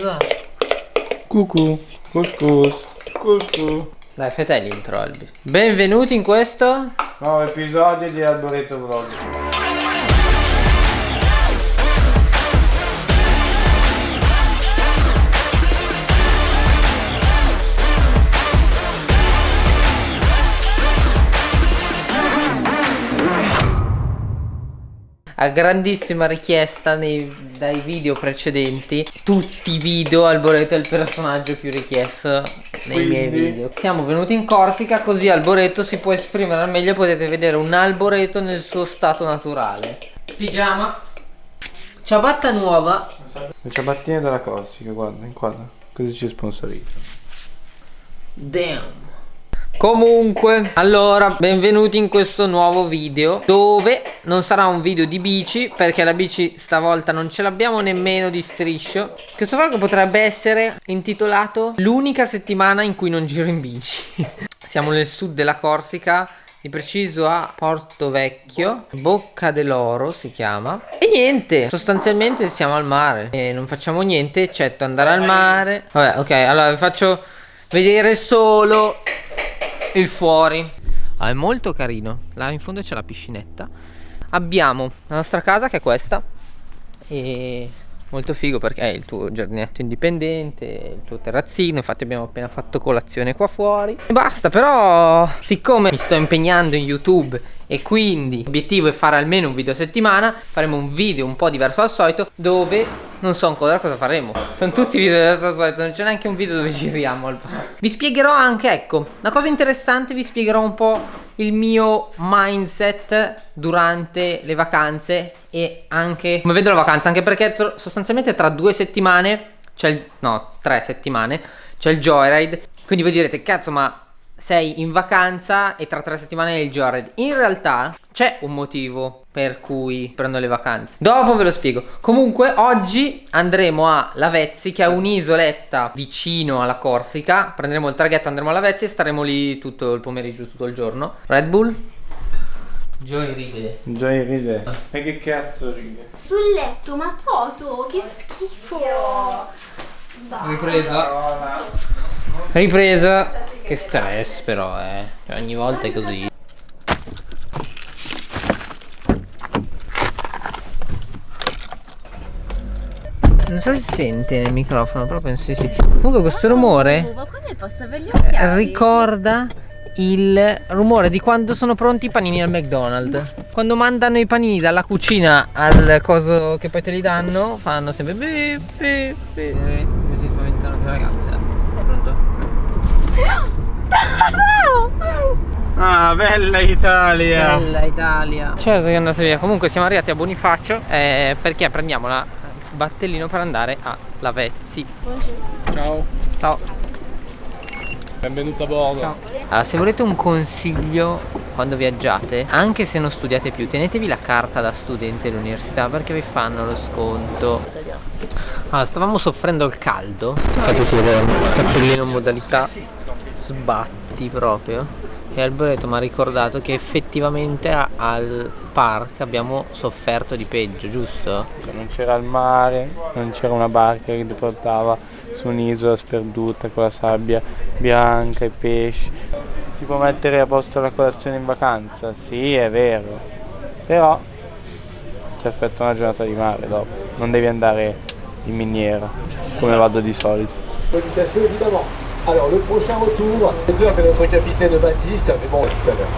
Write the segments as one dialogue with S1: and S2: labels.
S1: Cosa?
S2: Cucù, couscous, couscous.
S1: Dai, fai te l'intro, Albi. Benvenuti in questo...
S2: Nuovo episodio di Arboreto Vlog.
S1: A grandissima richiesta nei, dai video precedenti Tutti i video Alboreto è il personaggio più richiesto nei miei
S2: Quindi?
S1: video Siamo venuti in Corsica così Alboreto si può esprimere al meglio Potete vedere un Alboreto nel suo stato naturale Pigiama Ciabatta nuova
S2: Le ciabattine della Corsica, guarda, inquadra. Così ci sponsorizza.
S1: Damn Comunque, allora, benvenuti in questo nuovo video Dove non sarà un video di bici Perché la bici stavolta non ce l'abbiamo nemmeno di striscio. Questo vlog potrebbe essere intitolato L'unica settimana in cui non giro in bici Siamo nel sud della Corsica di preciso a Porto Vecchio Bocca dell'Oro si chiama. E niente Sostanzialmente siamo al mare E non facciamo niente eccetto andare al mare. Vabbè ok allora vi faccio vedere solo il fuori. Ah, È molto carino. Là in fondo c'è la piscinetta. Abbiamo la nostra casa che è questa. E molto figo perché è il tuo giardinetto indipendente Il tuo terrazzino. Infatti abbiamo appena fatto colazione qua fuori. E basta però Siccome mi sto impegnando in YouTube E quindi l'obiettivo è fare almeno un video a settimana Faremo un video un po' diverso dal solito Dove non so ancora cosa faremo. Sono tutti video dal solito Non c'è neanche un video dove giriamo al parco Vi spiegherò anche ecco Una cosa interessante vi spiegherò un po' il mio mindset durante le vacanze e anche come vedo la vacanza anche perché sostanzialmente tra due settimane c'è il no tre settimane c'è il joyride. Quindi voi direte cazzo ma sei in vacanza e tra tre settimane è il joyride in realtà c'è un motivo per cui prendo le vacanze. Dopo ve lo spiego. Comunque oggi andremo a Lavezzi che è un'isoletta vicino alla Corsica. Prenderemo il traghetto andremo a Lavezzi e staremo lì tutto il pomeriggio tutto il giorno. Red Bull? Joyride
S2: Joy ride. E che cazzo ride?
S3: Sul letto, ma Toto, che schifo! Dai.
S1: Ripresa Ripresa. Che stress però eh. Cioè, Ogni volta è così. Non so se si sente nel microfono Però penso di sì. Comunque questo rumore
S3: occhiali?
S1: Ricorda il rumore di quando sono pronti i panini al McDonald's. Quando mandano i panini dalla cucina al coso che poi te li danno Fanno sempre bip bip bip Mi si spaventano le ragazze. eh.
S2: Ah, bella Italia!
S1: Bella Italia Certo che è andata via Comunque siamo arrivati a Bonifacio eh, Perché prendiamo la il battellino per andare a Lavezzi
S2: Ciao,
S1: Ciao
S2: benvenuto a bordo.
S1: Allora, se volete un consiglio quando viaggiate, anche se non studiate più, tenetevi la carta da studente dell'università perché vi fanno lo sconto. Allora, stavamo soffrendo il caldo. Fateci vedere cappellino modalità sbatti proprio. E Alboreto mi ha ricordato che effettivamente a- al park abbiamo sofferto di peggio, giusto?
S2: Non c'era il mare, non c'era una barca che ti portava su un'isola sperduta con la sabbia bianca, i pesci. Ti può mettere a posto la colazione in vacanza? Sì, è vero. Però ti aspetta una giornata di mare dopo. Non devi andare in miniera come vado di solito.
S4: Alors le prochain retour, c'est dur que notre capitaine Baptiste, mais bon tout à l'heure.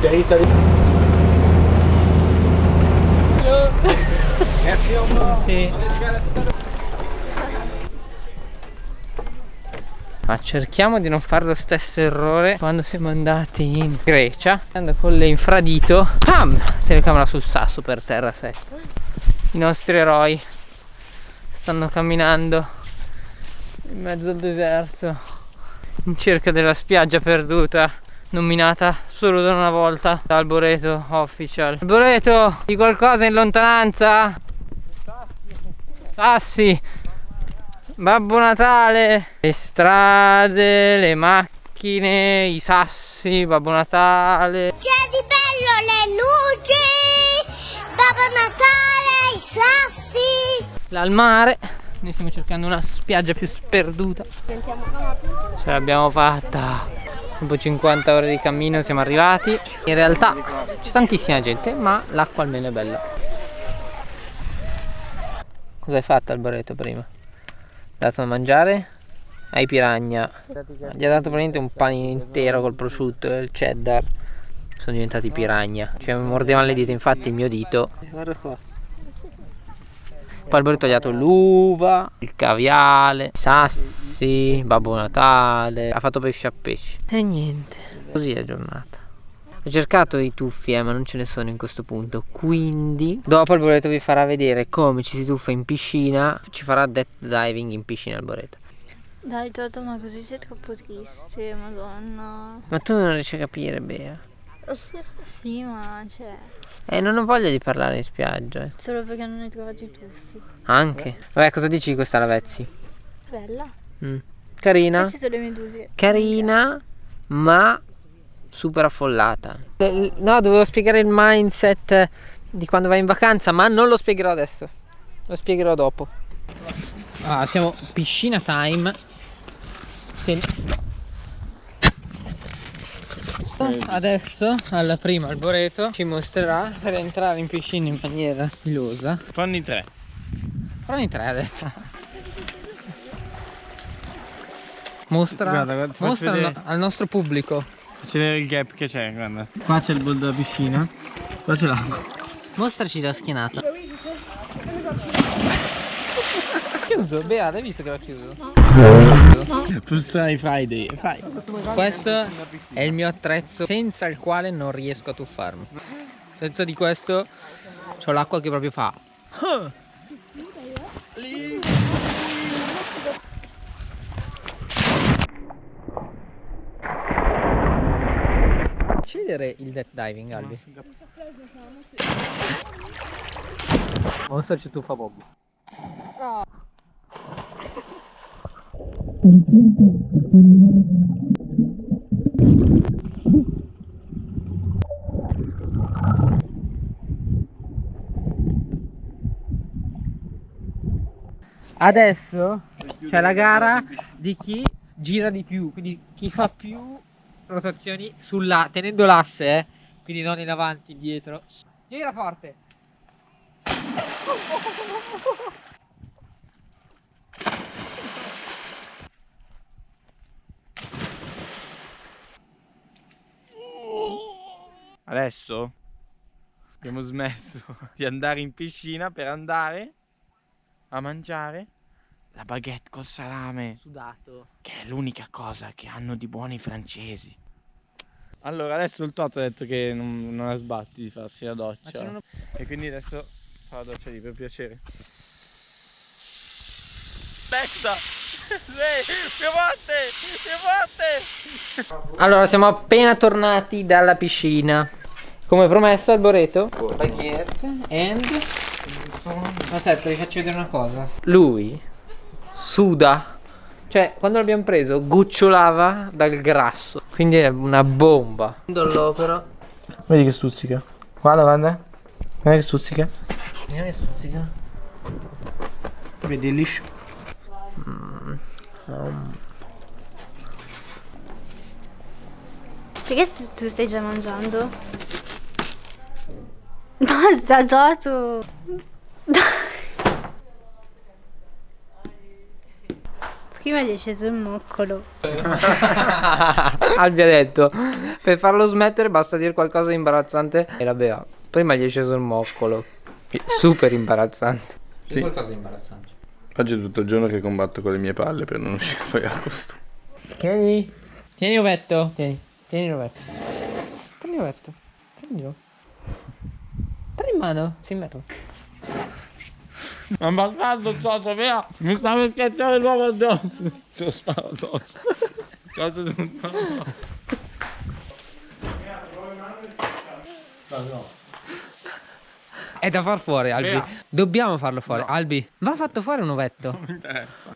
S4: Terry Italie. Merci au revoir.
S1: Sì. Ma cerchiamo di non fare lo stesso errore quando siamo andati in Grecia Andando con le infradito Pam! Telecamera sul sasso per terra sei I nostri eroi Stanno camminando In mezzo al deserto In cerca della spiaggia perduta Nominata solo da una volta da Alboreto Official. Alboreto, di qualcosa in lontananza? Sassi. Babbo Natale. Le strade, le macchine, i sassi, Babbo Natale.
S5: C'è di bello le luci, Babbo Natale, i sassi.
S1: Là al mare Noi stiamo cercando una spiaggia più sperduta. Ce l'abbiamo fatta. Dopo 50 ore di cammino siamo arrivati. In realtà c'è tantissima gente, ma l'acqua almeno è bella. Cosa hai fatto Alboreto prima? Dato da mangiare? Ai piragna. Gli ha dato praticamente un panino intero col prosciutto e il cheddar. Sono diventati piragna. Cioè mi mordevano le dita, infatti il mio dito. Guarda qua. Poi Alberto ha tagliato l'uva, il caviale, i sassi, Babbo Natale, ha fatto pesce a pesce. E niente, così è giornata. Ho cercato i tuffi, eh, ma non ce ne sono in questo punto. Quindi, dopo Alboreto vi farà vedere come ci si tuffa in piscina. Ci farà death diving in piscina Alboreto.
S3: Dai Toto, ma così sei troppo triste, madonna.
S1: Ma tu non riesci a capire, Bea.
S3: Sì, ma cioè,
S1: Eh, non ho voglia di parlare in spiaggia. eh.
S3: solo perché non hai trovato i tuffi.
S1: Anche. Vabbè, cosa dici di questa Lavezzi?
S3: Bella.
S1: Mm. Carina.
S3: Ci sono le meduse.
S1: carina ma super affollata no dovevo spiegare il mindset di quando vai in vacanza ma non lo spiegherò adesso lo spiegherò dopo ah, siamo piscina time Tieni. Adesso al primo alboreto ci mostrerà per entrare in piscina in maniera stilosa
S2: Fanni tre.
S1: Prendi tre ha detto Mostra,
S2: Guarda, guarda,
S1: mostra al, al nostro pubblico
S2: C'è il gap che c'è, guarda. Qua c'è il bol della piscina. Qua c'è l'acqua.
S1: Mostraci la schienata. chiuso, Beata, hai visto che l'ho chiuso?
S2: Frustrare Friday. Fai.
S1: Questo è il mio attrezzo senza il quale non riesco a tuffarmi. Senza di questo ho l'acqua che proprio fa. Facci vedere il death diving, Albi. Monster ci tuffa Bob. Adesso c'è la gara di chi gira di più, quindi chi fa più rotazioni sulla tenendo l'asse, eh, quindi non in avanti, dietro. Gira forte.
S2: Adesso abbiamo smesso di andare in piscina per andare a mangiare la baguette col salame,
S1: Sudato.
S2: che è l'unica cosa che hanno di buoni i francesi. Allora, adesso il Toto ha detto che non, non ha sbatti di farsi la doccia.
S1: uno-
S2: E quindi adesso fa la doccia lì per piacere. Aspetta! Sì, più forte! Più forte!
S1: Allora, siamo appena tornati dalla piscina. Come promesso, Alboreto. Baguette and. Aspetta, vi faccio vedere una cosa. Lui suda. Cioè, quando l'abbiamo preso, gocciolava dal grasso. Quindi è una bomba. L'opera.
S2: Vedi che stuzzica. Guarda, guarda. Guarda che stuzzica.
S1: Vediamo che stuzzica.
S2: Vedi liscio.
S3: Perché s- tu stai già mangiando? Basta, Toto! Prima gli è sceso il moccolo.
S1: Albi ha detto per farlo smettere basta dire qualcosa di imbarazzante e la bea. Prima gli è sceso il moccolo. Super imbarazzante. Sì. qualcosa di imbarazzante.
S5: Oggi è tutto il giorno che combatto con le mie palle per non uscire fuori dal costume.
S1: Tieni. Tieni ovetto. Tieni. Tieni l'ovetto. Prendi l'ovetto. Prendilo. Prendi in mano. Si merda.
S2: Ma bastardo Toto, via! Mi sta per schiacciare l'uovo addosso! Te lo sparo addosso! Toto tutto!
S1: È da far fuori, Albi. Dobbiamo farlo fuori. Albi, va fatto fuori un ovetto.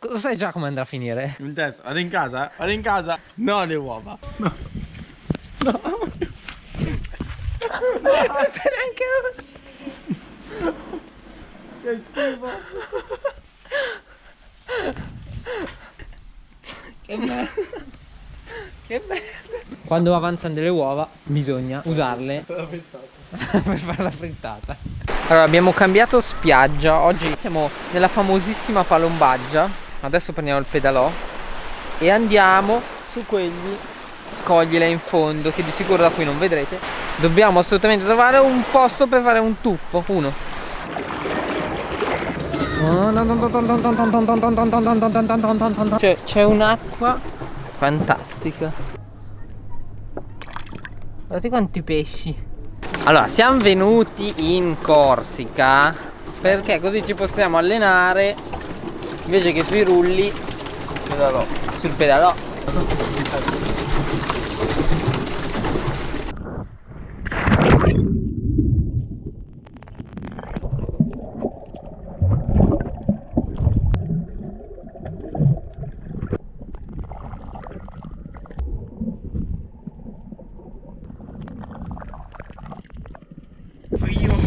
S1: Lo sai già come andrà a finire?
S2: In testa, vado in casa, eh? Vado in casa! No le uova! No! No!
S1: Non sai neanche.
S2: Che schifo!
S1: Che merda. Che merda. Quando avanzano delle uova bisogna usarle per fare la frittata. Allora abbiamo cambiato spiaggia. Oggi siamo nella famosissima Palombaggia. Adesso prendiamo il pedalò e andiamo su quegli scogli là in fondo che di sicuro da qui non vedrete. Dobbiamo assolutamente trovare un posto per fare un tuffo. Uno. C'è, c'è un'acqua fantastica. Guardate quanti pesci. Allora, siamo venuti in Corsica perché così ci possiamo allenare invece che sui rulli sul pedalò.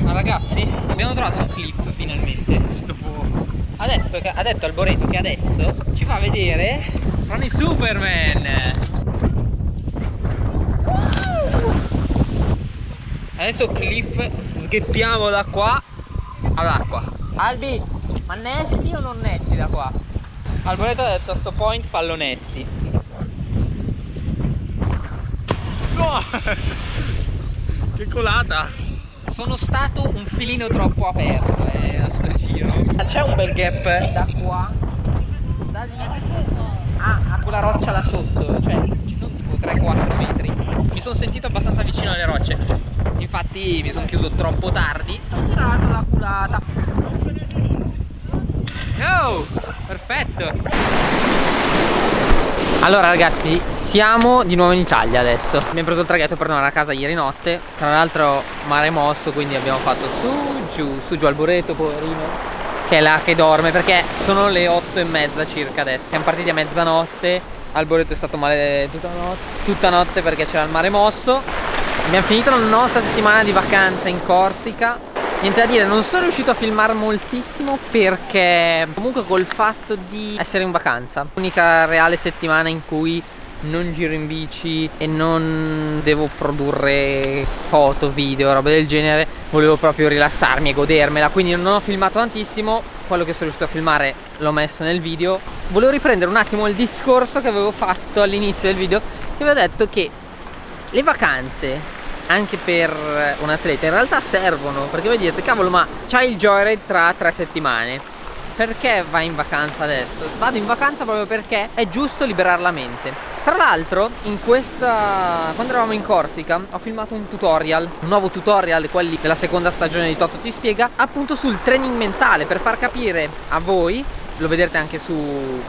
S1: Ma ragazzi, abbiamo trovato un clip finalmente. Dopo... Adesso ha detto Alboreto che adesso ci fa vedere Ronnie Superman. Adesso Cliff sgheppiamo da qua all'acqua. Albi, ma nesti o non nesti da qua? Alboreto ha detto a sto point fallo nesti.
S2: Che colata!
S1: Sono stato un filino troppo aperto eh, a sto giro. C'è un bel gap da qua, da lì a, a quella roccia là sotto, cioè ci sono tipo 3-4 metri. Mi sono sentito abbastanza vicino alle rocce, infatti mi sono chiuso troppo tardi. Ho tirato la culata. Oh, perfetto. Allora ragazzi, siamo di nuovo in Italia adesso. Abbiamo preso il traghetto per tornare a casa ieri notte. Tra l'altro mare mosso, quindi abbiamo fatto su, giù, su, giù al Boreto, poverino. Che è là che dorme, perché sono le 8 e mezza circa adesso. Siamo partiti a mezzanotte. Alboreto è stato male tutta notte, tutta notte perché c'era il mare mosso. Abbiamo finito la nostra settimana di vacanza in Corsica. Niente da dire, non sono riuscito a filmare moltissimo perché comunque col fatto di essere in vacanza L'unica reale settimana in cui non giro in bici e non devo produrre foto, video, roba del genere. Volevo proprio rilassarmi e godermela. Quindi non ho filmato tantissimo. Quello che sono riuscito a filmare l'ho messo nel video. Volevo riprendere un attimo il discorso che avevo fatto all'inizio del video Che avevo detto che le vacanze anche per un atleta in realtà servono perché voi dite cavolo ma c'hai il joyride tra tre settimane. Perché vai in vacanza adesso? Vado in vacanza proprio perché è giusto liberare la mente tra l'altro in questa quando eravamo in Corsica ho filmato un tutorial un nuovo tutorial quelli della seconda stagione di Toto ti spiega appunto sul training mentale per far capire a voi lo vedrete anche su,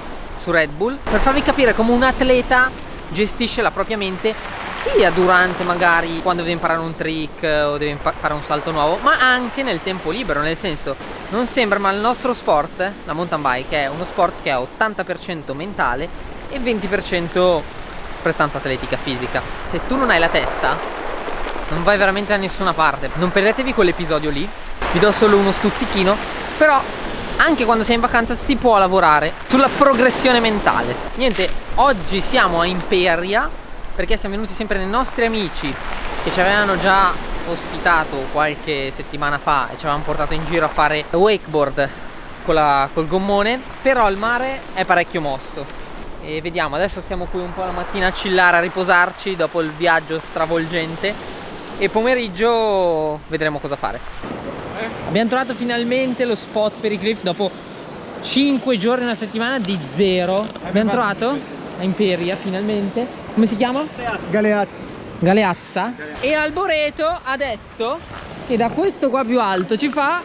S1: su Red Bull per farvi capire come un atleta gestisce la propria mente sia durante magari quando deve imparare un trick o deve fare un salto nuovo ma anche nel tempo libero nel senso non sembra ma il nostro sport la mountain bike è uno sport che è 80% mentale e 20% prestanza atletica fisica. Se tu non hai la testa non vai veramente da nessuna parte. Non perdetevi quell'episodio lì. Vi do solo uno stuzzichino. Però anche quando sei in vacanza si può lavorare sulla progressione mentale. Niente oggi siamo a Imperia perché siamo venuti sempre dai nostri amici che ci avevano già ospitato qualche settimana fa e ci avevano portato in giro a fare wakeboard con la, col gommone. Però il mare è parecchio mosso e vediamo adesso stiamo qui un po' la mattina a chillare a riposarci dopo il viaggio stravolgente e pomeriggio vedremo cosa fare abbiamo trovato finalmente lo spot per i cliff dopo 5 giorni una settimana di zero abbiamo trovato a Imperia finalmente come si chiama?
S2: Galeazzi.
S1: Galeazza. E Alboreto ha detto che da questo qua più alto ci fa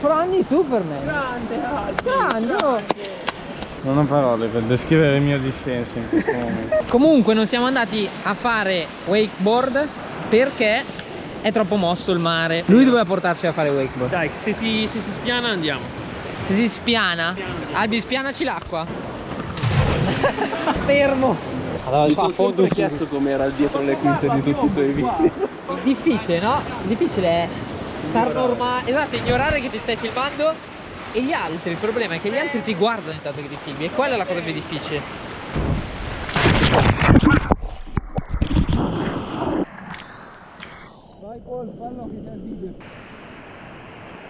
S1: Franny Superman.
S2: Grande,
S1: Grande. oh.
S2: Non ho parole per descrivere il mio dissenso in questo momento.
S1: Comunque non siamo andati a fare wakeboard perché è troppo mosso il mare. Lui doveva portarci a fare wakeboard.
S6: Dai, se si, se si spiana andiamo.
S1: Se si spiana, Albi spianaci l'acqua. Fermo.
S6: Allora, Mi sono sempre chiesto com'era dietro le quinte di tutti i tuoi video.
S1: Difficile, no? Difficile è star normale. Esatto, ignorare che ti stai filmando e gli altri. Il problema è che gli altri ti guardano intanto che ti filmi. E quella è la cosa più difficile.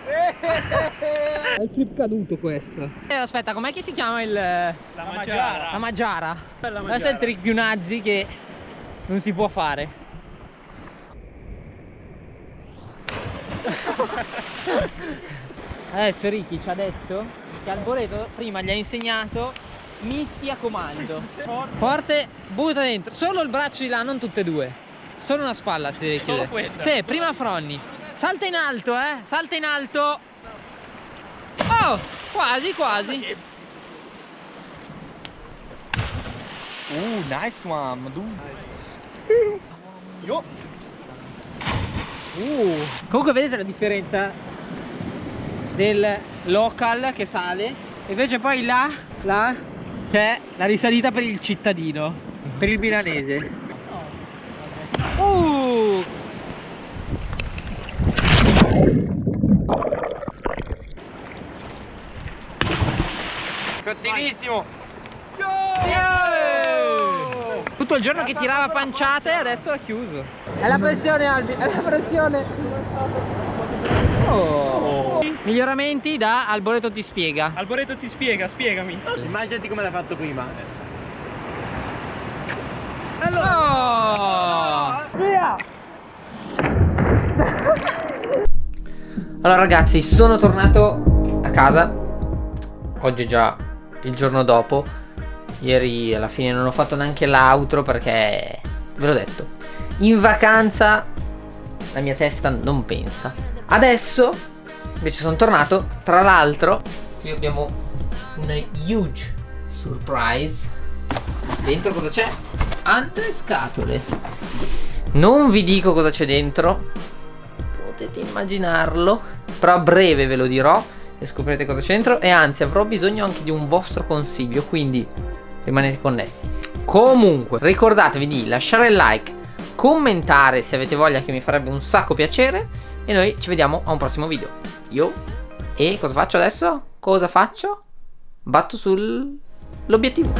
S1: È il flip caduto questo. Eh, aspetta, com'è che si chiama il. La
S6: Maggiara.
S1: La Maggiara. Questo è il trick più nazi che non si può fare. Adesso Ricky ci ha detto che Alboreto prima gli ha insegnato misti a comando. Forte, butta dentro. Solo il braccio di là, non tutte e due. Solo una spalla si deve
S6: Solo
S1: chiudere.
S6: questa?
S1: Sì, prima Fronni. Salta in alto, eh. Salta in alto. Oh, quasi, quasi.
S6: Uh, nice one,
S1: Uh. Comunque vedete la differenza del local che sale invece poi là, là c'è la risalita per il cittadino, per il milanese. Uh.
S2: Cattivissimo!
S1: Tutto il giorno che tirava panciate adesso l'ha chiuso. È la pressione Albi, è la pressione. Oh. Miglioramenti da Alboreto ti spiega.
S6: Alboreto ti spiega, spiegami.
S2: Immaginati come l'ha fatto prima.
S1: Oh! Allora ragazzi, sono tornato a casa. Oggi è già il giorno dopo. Ieri alla fine non ho fatto neanche l'outro perché ve l'ho detto. In vacanza la mia testa non pensa. Adesso invece sono tornato. Tra l'altro, qui abbiamo una huge surprise. Dentro cosa c'è? Altre scatole. Non vi dico cosa c'è dentro. Potete immaginarlo. Però a breve ve lo dirò. E scoprirete cosa c'è dentro. E anzi, avrò bisogno anche di un vostro consiglio. Quindi rimanete connessi. Comunque, ricordatevi di lasciare il like, commentare se avete voglia, che mi farebbe un sacco piacere. E noi ci vediamo a un prossimo video. Io. E cosa faccio adesso? Cosa faccio? Batto sull'obiettivo.